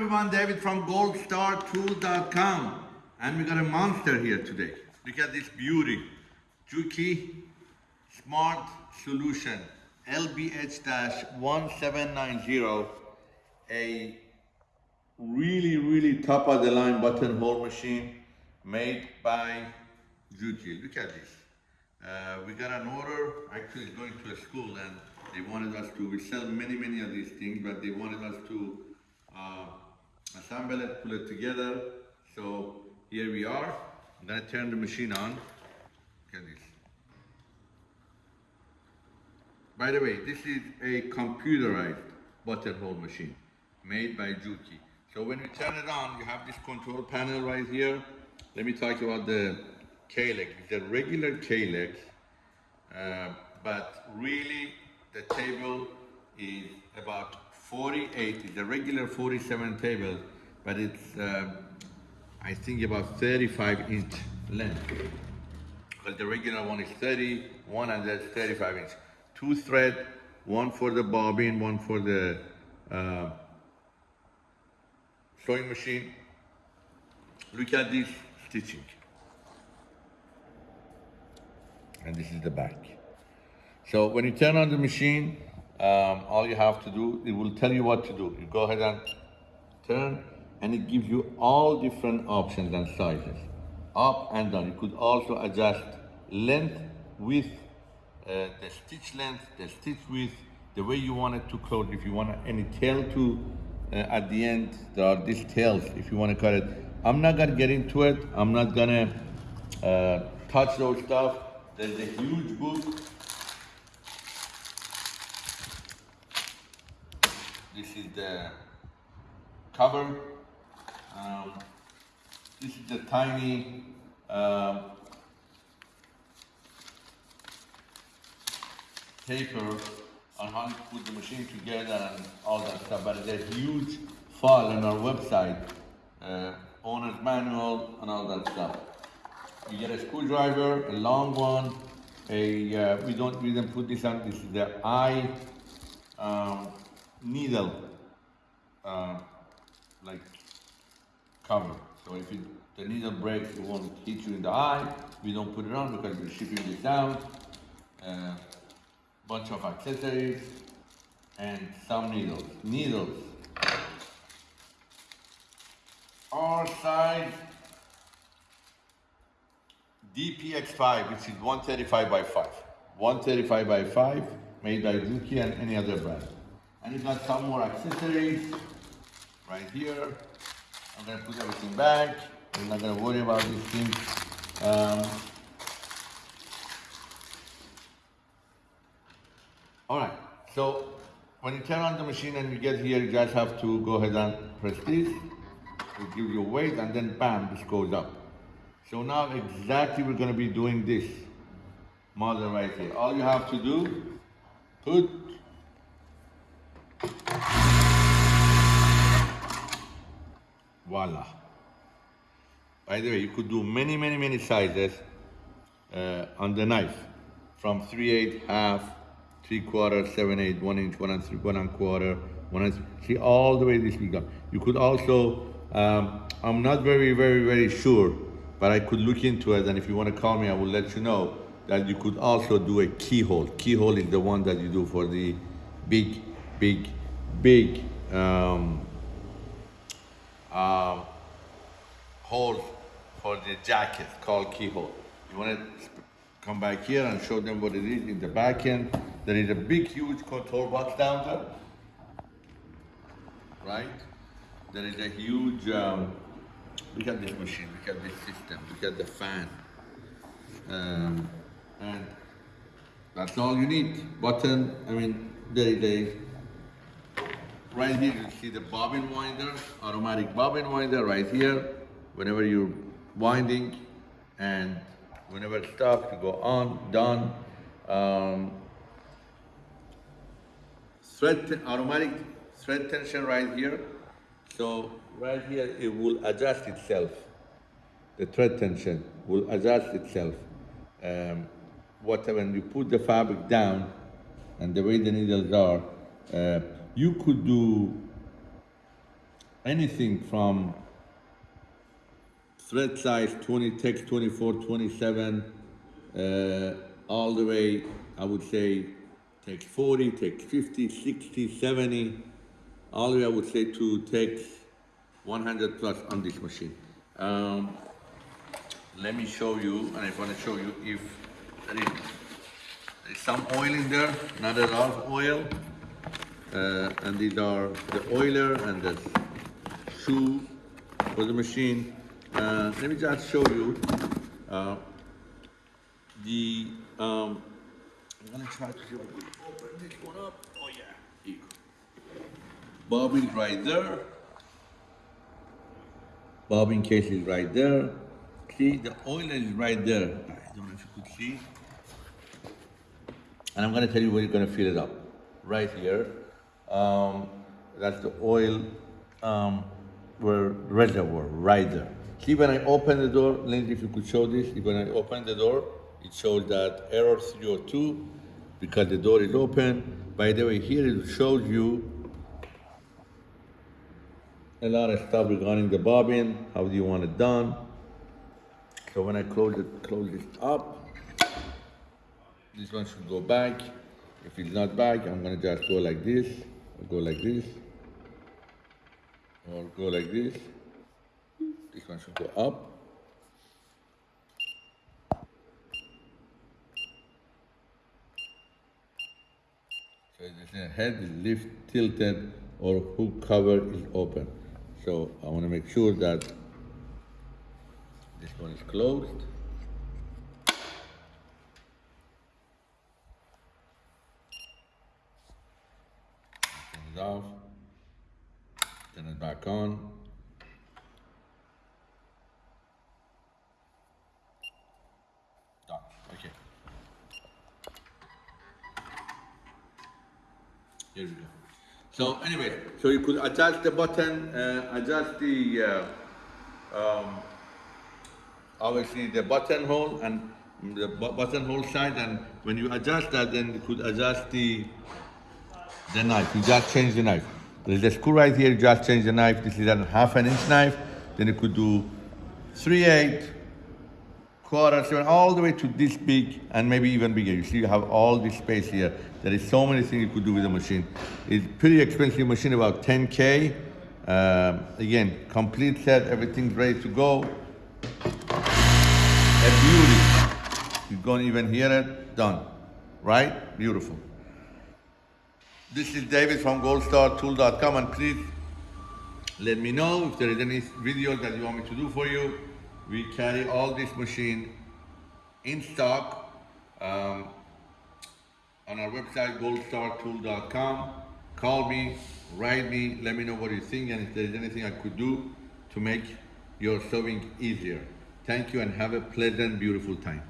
everyone, David from goldstartool.com. And we got a monster here today. Look at this beauty. Juki Smart Solution LBH-1790. A really, really top of the line buttonhole machine made by Juki. Look at this. Uh, we got an order, actually going to a school and they wanted us to, we sell many, many of these things, but they wanted us to uh, assemble it, pull it together. So here we are. I'm gonna turn the machine on. Look at this. By the way, this is a computerized buttonhole machine made by Juki. So when you turn it on, you have this control panel right here. Let me talk about the K-legs. It's a regular K-legs, uh, but really the table is about 48. It's a regular 47 table, but it's uh, I think about 35 inch length. But the regular one is 31 and that's 35 inch. Two thread, one for the bobbin, one for the uh, sewing machine. Look at this stitching. And this is the back. So when you turn on the machine, um, all you have to do, it will tell you what to do. You go ahead and turn, and it gives you all different options and sizes, up and down. You could also adjust length, width, uh, the stitch length, the stitch width, the way you want it to close. If you want any tail to, uh, at the end, there are these tails, if you want to cut it. I'm not gonna get into it. I'm not gonna uh, touch those stuff. There's a huge book. This is the cover. Um, this is the tiny um, paper on how to put the machine together and all that stuff. But there's a huge file on our website, uh, owner's manual and all that stuff. You get a screwdriver, a long one, a, uh, we don't, we didn't put this on, this is the eye um, needle, uh, like cover. So if it, the needle breaks, it won't hit you in the eye. We don't put it on because we're shipping this down. Uh, bunch of accessories and some needles. Needles. Our size DPX5, which is 135 by 5. 135 by 5, made by Juki and any other brand. And it got some more accessories right here. I'm gonna put everything back. I'm not gonna worry about these things. Um, all right, so when you turn on the machine and you get here, you just have to go ahead and press this. It gives you weight and then bam, this goes up. So now exactly we're gonna be doing this model right here. All you have to do, put voila. By the way, you could do many, many, many sizes uh, on the knife. From 3 8 half, 3 quarter, 7 8, 1 inch, 1 and 3, 1 and quarter, 1 and 3. See, all the way this big up. You could also, um, I'm not very, very, very sure, but I could look into it. And if you want to call me, I will let you know that you could also do a keyhole. Keyhole is the one that you do for the big, big, big um, um, hole for the jacket called keyhole. You want to come back here and show them what it is in the back end. There is a big, huge control box down there, right? There is a huge, um, look at this machine, look at this system, look at the fan. Um, and that's all you need. Button, I mean, there is a Right here you see the bobbin winder, automatic bobbin winder right here. Whenever you're winding and whenever it stops, you go on, done. Um, thread, automatic thread tension right here. So right here it will adjust itself. The thread tension will adjust itself. Um, when you put the fabric down and the way the needles are, uh, you could do anything from thread size 20 tex 24 27 uh, all the way i would say tex 40 tex 50 60 70 all the way i would say to tex 100 plus on this machine. Um, let me show you and i want to show you if there is, there is some oil in there not a lot of oil uh, and these are the oiler and the shoe for the machine. Uh, let me just show you uh, the. Um, I'm gonna try to see if I open this one up. Oh yeah, here. Bobbin right there. Bobbin case is right there. See, the oiler is right there. I don't know if you could see. And I'm gonna tell you where you're gonna fill it up. Right here. Um, that's the oil um, reservoir, right there. See when I open the door, Lindsay, if you could show this, when I open the door, it shows that error 302 because the door is open. By the way, here it shows you a lot of stuff regarding the bobbin, how do you want it done. So when I close it, close this up, this one should go back. If it's not back, I'm gonna just go like this, go like this, or go like this. This one should go up. So the head is lift tilted or hook cover is open. So I want to make sure that this one is closed. Turn it off. Turn it back on. Done. Okay. Here we go. So anyway, so you could adjust the button, uh, adjust the, uh, um, obviously the buttonhole and the bu- buttonhole side, and when you adjust that, then you could adjust the the knife. You just change the knife. There's a screw right here. Just change the knife. This is a half an inch knife. Then you could do three eight, quarter seven, all the way to this big and maybe even bigger. You see, you have all this space here. There is so many things you could do with the machine. It's pretty expensive machine, about 10k. Um, again, complete set, everything's ready to go. A beauty. You don't even hear it. Done. Right? Beautiful. This is David from goldstartool.com and please let me know if there is any video that you want me to do for you. We carry all this machine in stock um, on our website goldstartool.com. Call me, write me, let me know what you think and if there is anything I could do to make your sewing easier. Thank you and have a pleasant, beautiful time.